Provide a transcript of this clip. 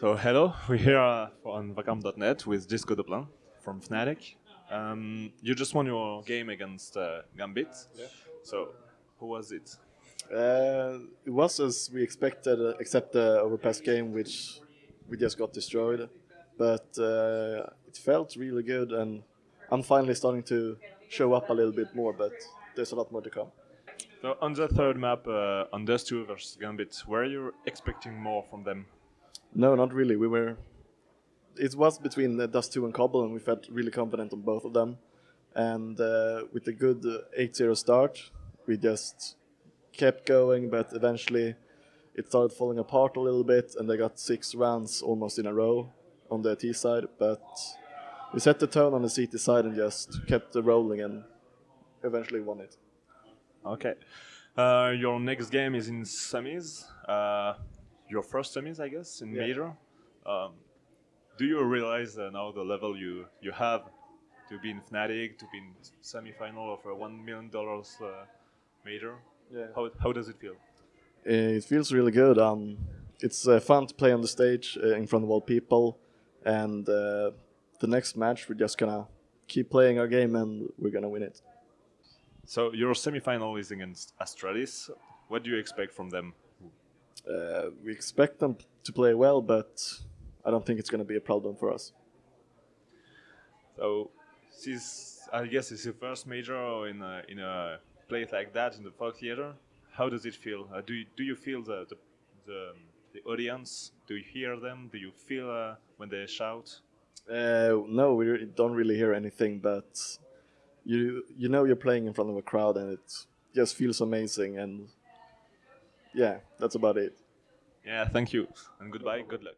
So hello, we're here uh, on Vakarm.net with Disco Doplan from Fnatic. Um, you just won your game against uh, Gambit. Yeah. So who was it? Uh, it was as we expected, uh, except the overpass game, which we just got destroyed. But uh, it felt really good, and I'm finally starting to show up a little bit more. But there's a lot more to come. So on the third map, uh, on Dust 2 versus Gambit, were you expecting more from them? No, not really. We were. It was between uh, Dust 2 and Cobble, and we felt really confident on both of them. And uh, with a good 8-0 start, we just kept going, but eventually it started falling apart a little bit, and they got six rounds almost in a row on the T side. But we set the tone on the CT side and just kept rolling, and eventually won it. Okay. Uh, your next game is in semis. Uh, your first semis, I guess, in Yeah. major. Um, do you realize uh, now the level you you have to be in Fnatic, to be in semi-final of a one million dollars uh, major? Yeah. How how does it feel? It feels really good. Um, it's uh, fun to play on the stage uh, in front of all people, and uh, the next match we're just gonna keep playing our game and we're gonna win it. So your semi-final is against Astralis. What do you expect from them? Uh, we expect them to play well, but I don't think it's gonna be a problem for us. So this I guess it's your first major in a, in a place like that in the Fox Theater. How does it feel? Uh, do you, do you feel the, the the the audience? Do you hear them? Do you feel uh, when they shout? Uh, no, we re- don't really hear anything, but you you know you're playing in front of a crowd, and it just feels amazing. And yeah, that's about it. Yeah, thank you and goodbye. Good luck.